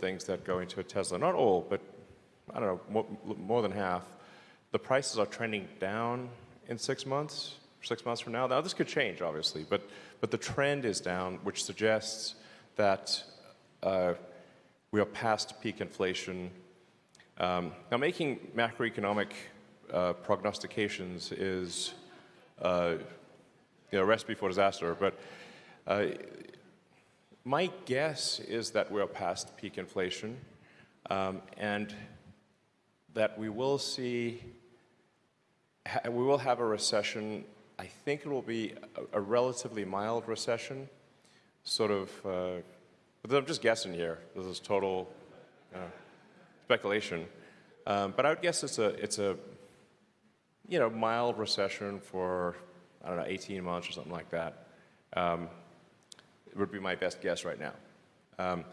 things that go into a Tesla, not all, but I don't know, more, more than half, the prices are trending down in six months, six months from now. Now, this could change, obviously, but, but the trend is down, which suggests that uh, we are past peak inflation. Um, now, making macroeconomic uh, prognostications is uh, you know, a recipe for disaster, but uh, my guess is that we're past peak inflation um, and that we will see, we will have a recession. I think it will be a, a relatively mild recession, sort of, uh, but I'm just guessing here. This is total uh, speculation. Um, but I would guess it's a, it's a, you know, mild recession for, I don't know, 18 months or something like that. Um, would be my best guess right now. Um,